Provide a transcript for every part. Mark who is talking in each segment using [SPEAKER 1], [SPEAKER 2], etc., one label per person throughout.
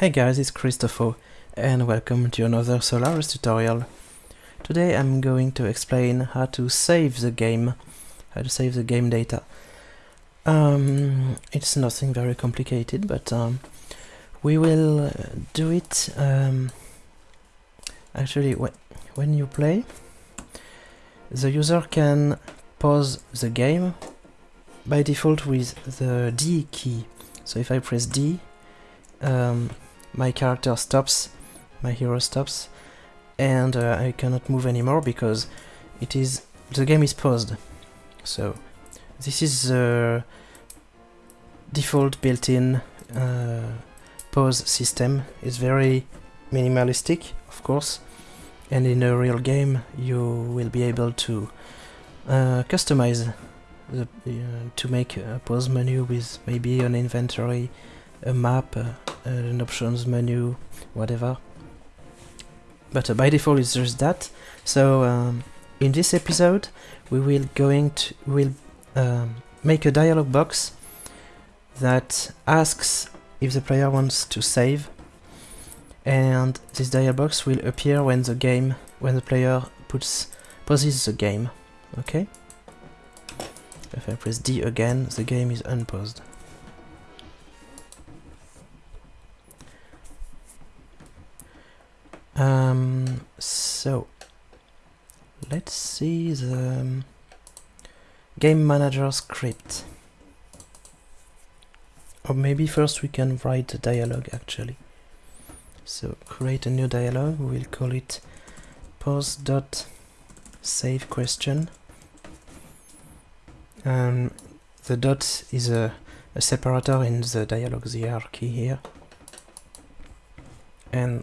[SPEAKER 1] Hey guys, it's Christopher and welcome to another Solarus tutorial. Today I'm going to explain how to save the game, how to save the game data. Um, it's nothing very complicated, but um, we will uh, do it um, actually wh when you play. The user can pause the game by default with the D key. So if I press D, um, my character stops, my hero stops, and uh, I cannot move anymore because it is the game is paused. So this is the default built-in uh, pause system. It's very minimalistic, of course, and in a real game you will be able to uh, customize the, uh, to make a pause menu with maybe an inventory, a map, uh, an options menu, whatever. But uh, by default it's just that. So um, in this episode we will going to will um, make a dialog box that asks if the player wants to save and this dialog box will appear when the game when the player puts pauses the game okay if I press D again the game is unpaused Um, so let's see the um, game manager script. Or maybe first we can write a dialogue actually. So create a new dialogue, we'll call it pause dot save question. Um, the dot is a, a separator in the dialogue hierarchy here. And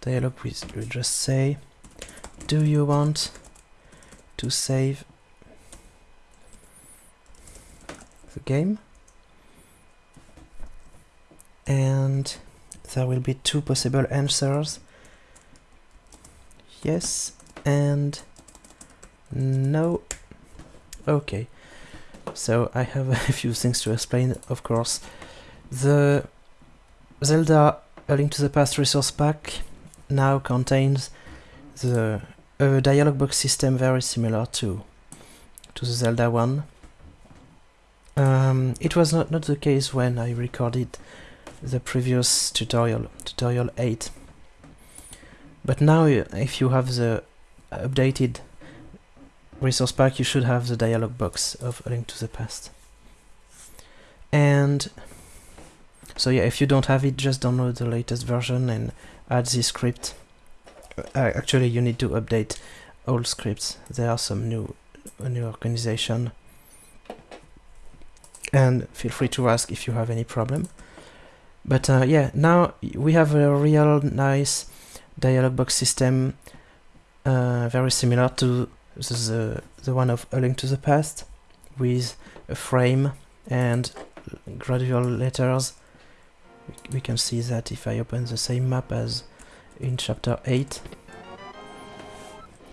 [SPEAKER 1] dialog we will just say do you want to save the game? And there will be two possible answers. Yes and no. Okay. So I have a few things to explain of course. The Zelda A Link to the Past resource pack now contains the a dialog box system very similar to to the Zelda one. Um, it was not, not the case when I recorded the previous tutorial, tutorial 8. But now if you have the updated resource pack you should have the dialog box of A Link to the Past. And so yeah, if you don't have it, just download the latest version and add this script. Uh, actually, you need to update old scripts. There are some new, new organization. And feel free to ask if you have any problem. But uh, yeah, now we have a real nice dialog box system, uh, very similar to the, the one of A Link to the Past, with a frame and gradual letters we can see that if I open the same map as in chapter 8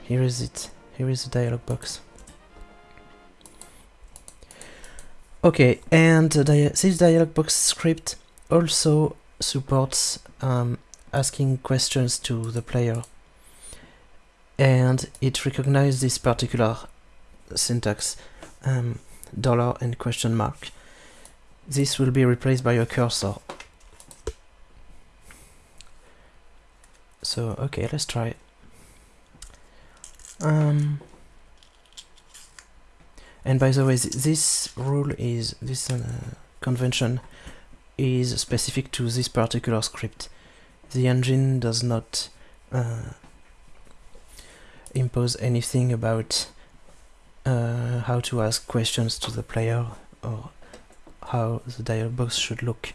[SPEAKER 1] here is it here is the dialog box. Okay and this dialog box script also supports um, asking questions to the player. And it recognizes this particular syntax um, dollar and question mark. This will be replaced by a cursor So, okay, let's try it. Um, and by the way, this rule is, this uh, convention is specific to this particular script. The engine does not uh, impose anything about uh, how to ask questions to the player or how the dialog box should look.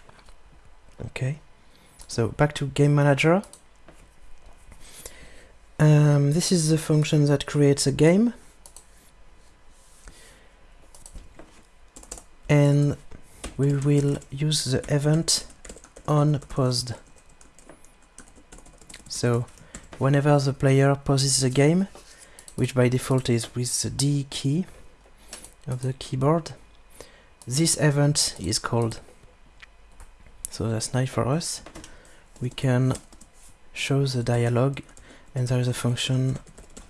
[SPEAKER 1] Okay, so back to Game Manager. Um, this is the function that creates a game. And we will use the event on paused. So whenever the player pauses the game, which by default is with the D key of the keyboard, this event is called. So that's nice for us. we can show the dialogue and there is a function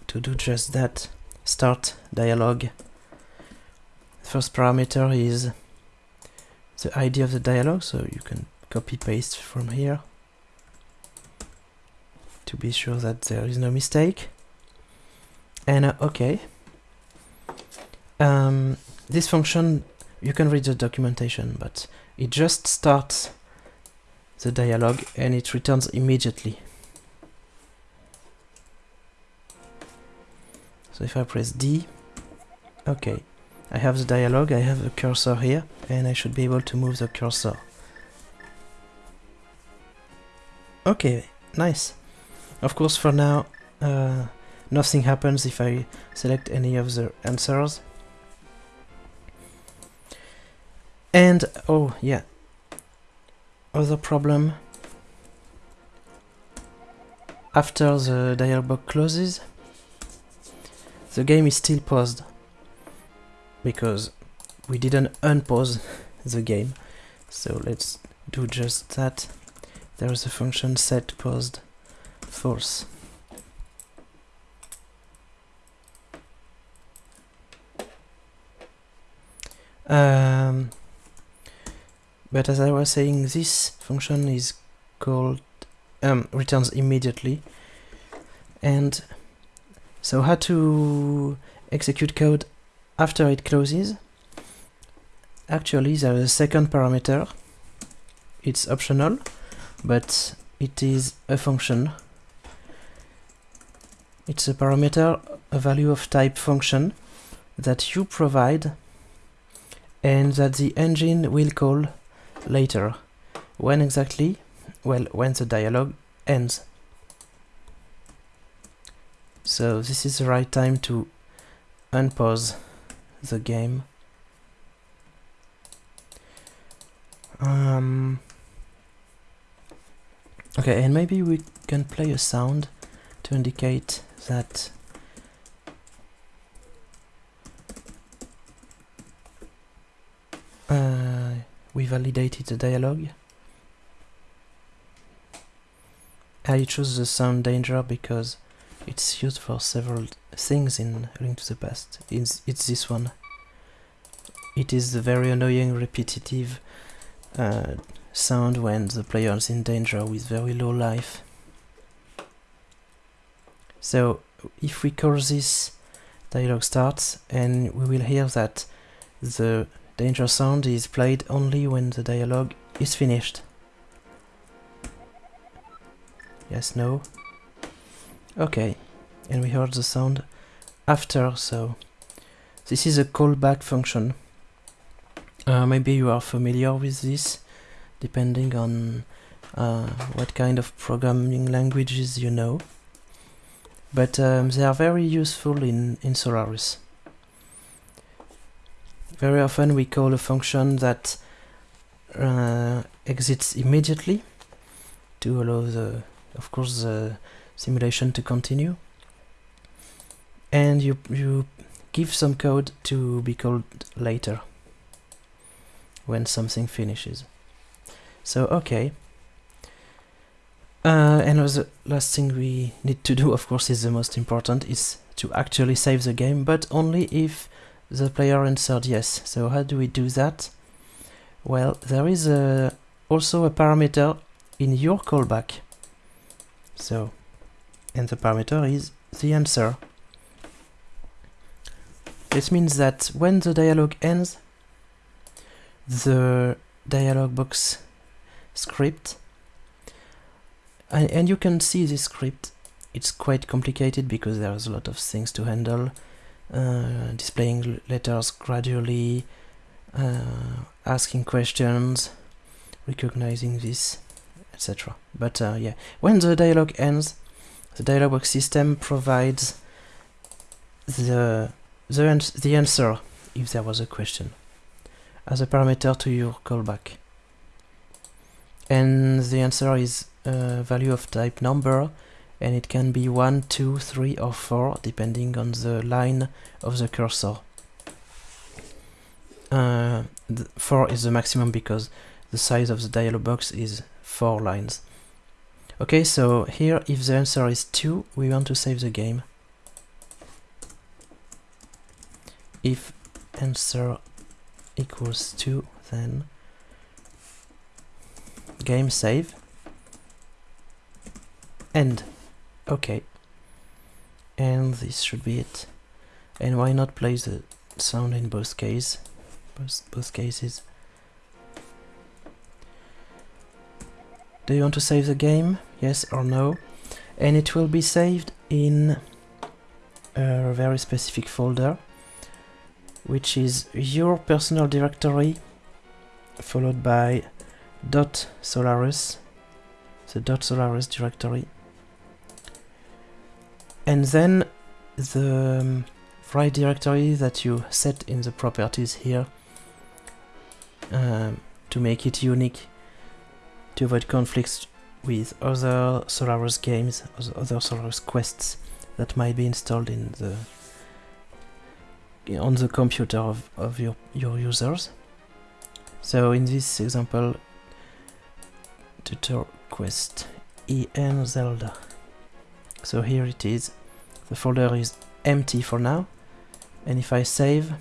[SPEAKER 1] to do just that. Start dialogue. First parameter is the ID of the dialogue so you can copy paste from here to be sure that there is no mistake. And uh, okay. Um, this function you can read the documentation but it just starts the dialogue and it returns immediately so if I press D okay I have the dialogue, I have a cursor here and I should be able to move the cursor. Okay nice. Of course for now uh, nothing happens if I select any of the answers. And oh yeah. Other problem. After the dialog box closes the game is still paused because we didn't unpause the game. So let's do just that. There is a function set paused false um, but as I was saying this function is called um, returns immediately. And so how to execute code after it closes? Actually there is a second parameter. It's optional but it is a function. It's a parameter a value of type function that you provide and that the engine will call later. When exactly? Well when the dialogue ends so this is the right time to unpause the game. Um, okay, and maybe we can play a sound to indicate that uh, we validated the dialogue. I choose the sound danger because it's used for several things in Link to the Past. It's, it's this one. It is the very annoying repetitive uh, sound when the player is in danger with very low life. So if we call this dialogue starts and we will hear that the danger sound is played only when the dialogue is finished. Yes, no. Okay, and we heard the sound after, so this is a callback function. Uh, maybe you are familiar with this, depending on uh, what kind of programming languages you know. But um, they are very useful in, in Solarus. Very often we call a function that uh, exits immediately to allow the, of course, the simulation to continue. And you you give some code to be called later when something finishes. So okay. Uh, and the last thing we need to do of course is the most important is to actually save the game but only if the player answered yes. So how do we do that? Well there is a, also a parameter in your callback. So and the parameter is the answer. This means that when the dialog ends, the dialog box script, and, and you can see this script, it's quite complicated because there's a lot of things to handle, uh, displaying letters gradually, uh, asking questions, recognizing this, etc. But uh, yeah, when the dialog ends, the dialog box system provides the, the, the answer if there was a question as a parameter to your callback. And the answer is a value of type number and it can be 1, 2, 3 or 4 depending on the line of the cursor. Uh, 4 is the maximum because the size of the dialog box is 4 lines. Okay, so here if the answer is 2, we want to save the game. If answer equals 2, then game save end. Okay. And this should be it. And why not play the sound in both cases? Both, both cases. Do you want to save the game? Yes or no? And it will be saved in a very specific folder, which is your personal directory, followed by dot Solarus, the dot Solarus directory, and then the um, right directory that you set in the properties here um, to make it unique to avoid conflicts with other Solarus games, other Solarus quests that might be installed in the on the computer of, of your, your users. So in this example, tutor quest EN Zelda. So here it is. The folder is empty for now. And if I save,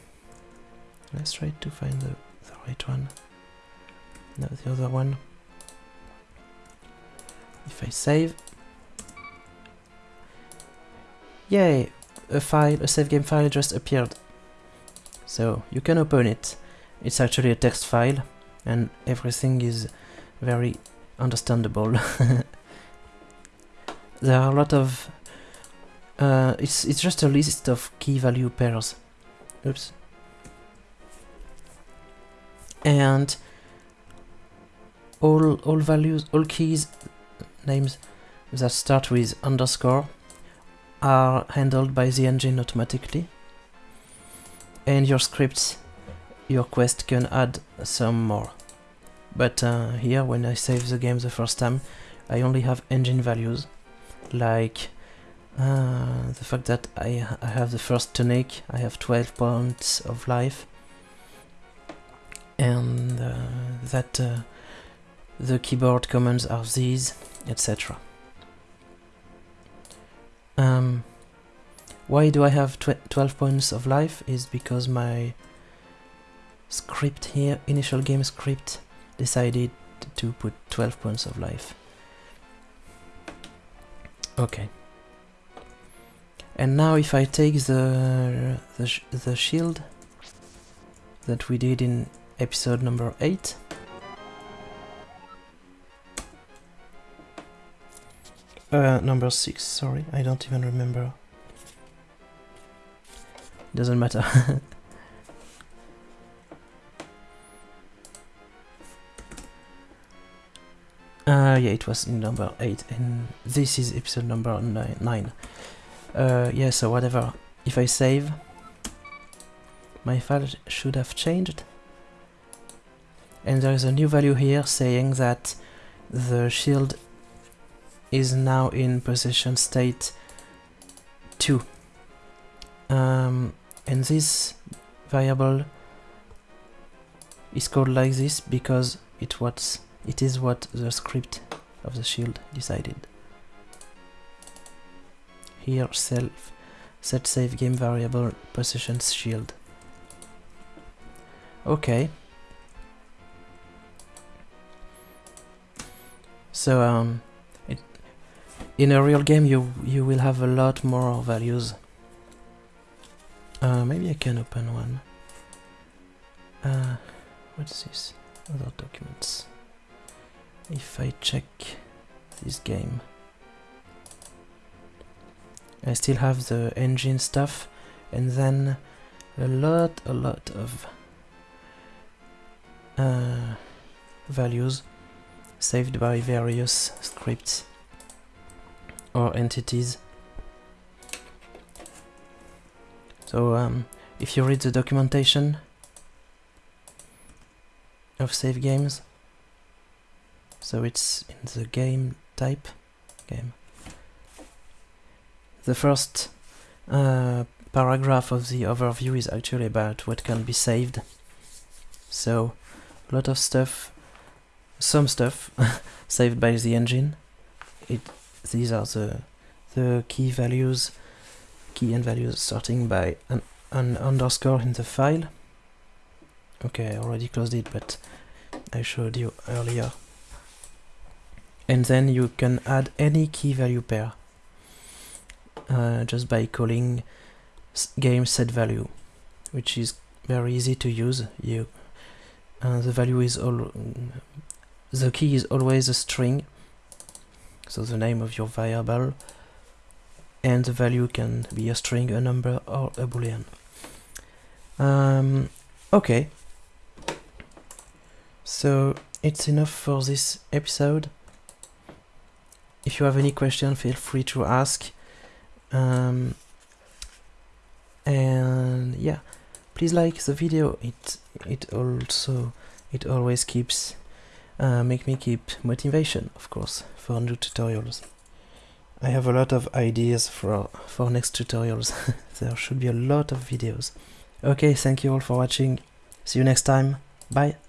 [SPEAKER 1] let's try to find the, the right one. No, the other one. If I save, yay, a file, a save game file just appeared. So you can open it. It's actually a text file and everything is very understandable. there are a lot of uh, it's it's just a list of key value pairs. Oops. And all all values, all keys names that start with underscore are handled by the engine automatically. And your scripts, your quest can add some more. But uh, here, when I save the game the first time, I only have engine values, like uh, the fact that I, I have the first tunic, I have 12 points of life, and uh, that uh, the keyboard commands are these, etc. Um, why do I have tw 12 points of life is because my script here, initial game script, decided to put 12 points of life. Okay. And now if I take the, the, the shield that we did in episode number 8, Uh, number 6, sorry, I don't even remember. Doesn't matter. uh, yeah, it was in number 8, and this is episode number 9. Uh, yeah, so whatever. If I save, my file should have changed. And there is a new value here saying that the shield is now in position state 2. Um, and this variable is called like this because it was it is what the script of the shield decided. Here self set save game variable position shield. Okay. So um in a real game you you will have a lot more values. Uh, maybe I can open one. Uh, what's this? Other documents. If I check this game, I still have the engine stuff, and then a lot, a lot of uh, values saved by various scripts or entities. So um, if you read the documentation of save games, so it's in the game type, game. The first uh, paragraph of the overview is actually about what can be saved. So a lot of stuff, some stuff saved by the engine, it these are the the key values key and values starting by an, an underscore in the file. Okay I already closed it but I showed you earlier. And then you can add any key value pair uh, just by calling game set value which is very easy to use. You uh, the value is all the key is always a string so the name of your variable and the value can be a string a number or a boolean. Um, okay. So it's enough for this episode. If you have any question feel free to ask. Um, and yeah please like the video. It it also it always keeps uh, make me keep motivation of course for new tutorials. I have a lot of ideas for for next tutorials. There should be a lot of videos. Okay thank you all for watching. See you next time. Bye